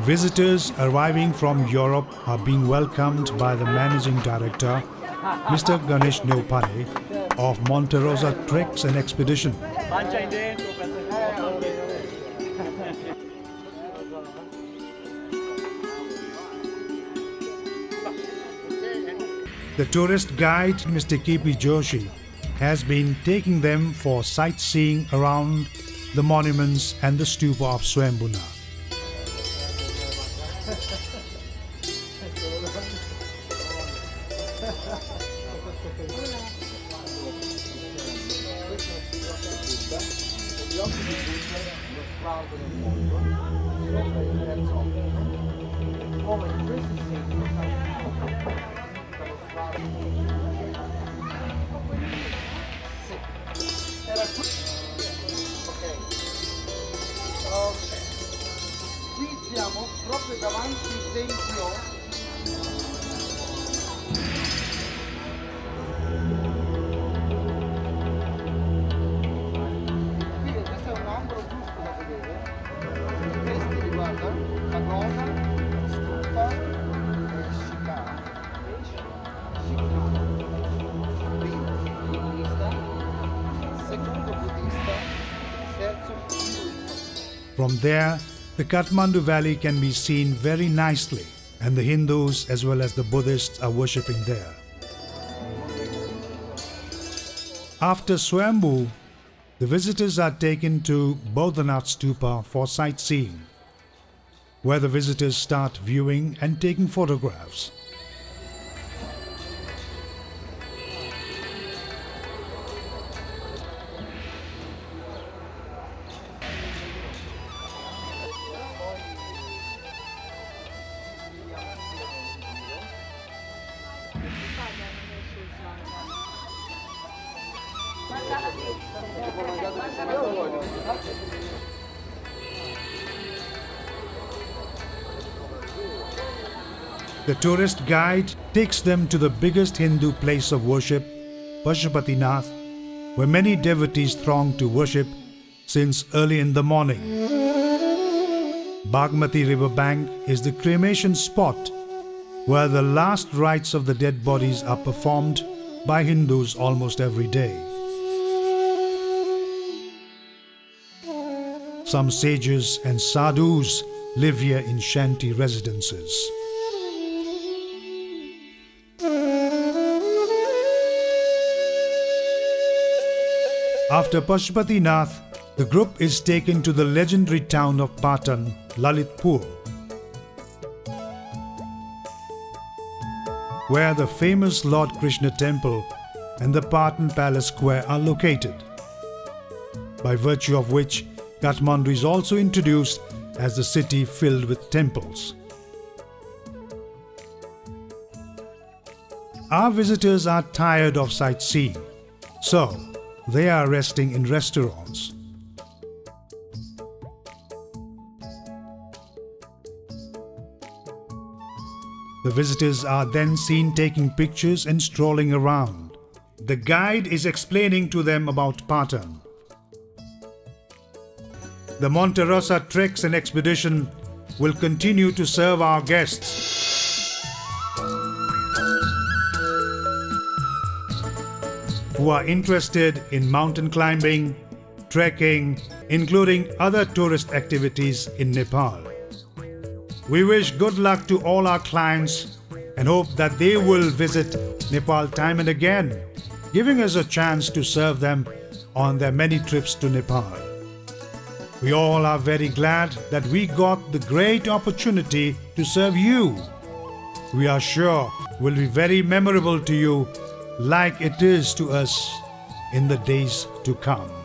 Visitors arriving from Europe are being welcomed by the managing director, Mr. Ganesh Neupane of Monte Rosa Treks and Expedition. The tourist guide, Mr. K.P. Joshi, has been taking them for sightseeing around the monuments and the stupa of gli occhi di Buddha, lo sprouto del mondo, sopra il terzo occhio, come in questo segno era qui ok. Ok. Qui siamo proprio davanti al tempio. From there, the Kathmandu Valley can be seen very nicely, and the Hindus as well as the Buddhists are worshipping there. After Swayambhu, the visitors are taken to Bodhanath Stupa for sightseeing, where the visitors start viewing and taking photographs. The tourist guide takes them to the biggest Hindu place of worship, Pashupatinath, where many devotees throng to worship since early in the morning. Bagmati river bank is the cremation spot where the last rites of the dead bodies are performed by Hindus almost every day. Some sages and sadhus live here in shanty residences. After Pashupatinath, the group is taken to the legendary town of Patan, Lalitpur, where the famous Lord Krishna temple and the Patan Palace Square are located, by virtue of which Kathmandu is also introduced as the city filled with temples. Our visitors are tired of sightseeing, so they are resting in restaurants. The visitors are then seen taking pictures and strolling around. The guide is explaining to them about Patan. The Monte Rosa Treks and Expedition will continue to serve our guests who are interested in mountain climbing, trekking, including other tourist activities in Nepal. We wish good luck to all our clients and hope that they will visit Nepal time and again, giving us a chance to serve them on their many trips to Nepal. We all are very glad that we got the great opportunity to serve you. We are sure will be very memorable to you like it is to us in the days to come.